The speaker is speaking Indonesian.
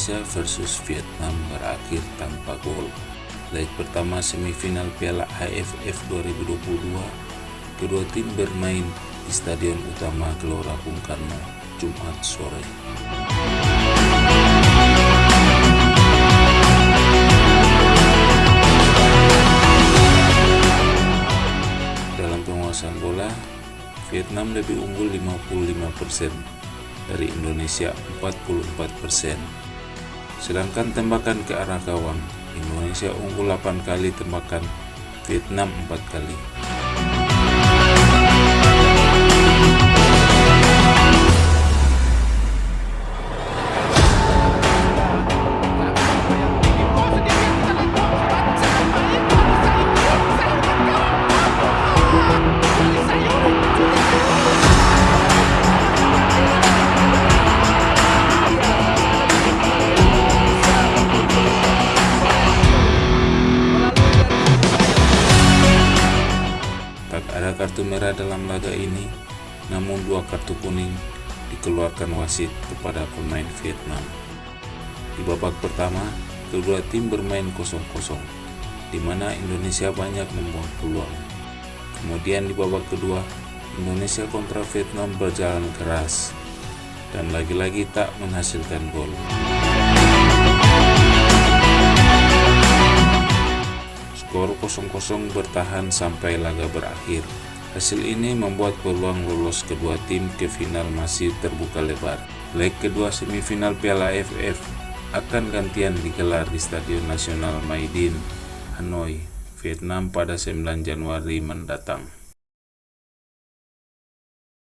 Indonesia versus Vietnam berakhir tanpa gol. Leg pertama semifinal Piala AFF 2022, kedua tim bermain di Stadion Utama Gelora Bung Karno, Jumat sore. Dalam penguasaan bola, Vietnam lebih unggul 55% dari Indonesia 44%. Sedangkan tembakan ke arah gawang, Indonesia unggul 8 kali tembakan, Vietnam 4 kali. Ada kartu merah dalam laga ini, namun dua kartu kuning dikeluarkan wasit kepada pemain Vietnam. Di babak pertama, kedua tim bermain kosong-kosong, di mana Indonesia banyak membuang peluang. Kemudian di babak kedua, Indonesia kontra Vietnam berjalan keras, dan lagi-lagi tak menghasilkan gol. Skor 0-0 bertahan sampai laga berakhir. Hasil ini membuat peluang lolos kedua tim ke final masih terbuka lebar. Leg kedua semifinal Piala AFF akan gantian digelar di Stadion Nasional Maidin, Hanoi, Vietnam pada 9 Januari mendatang.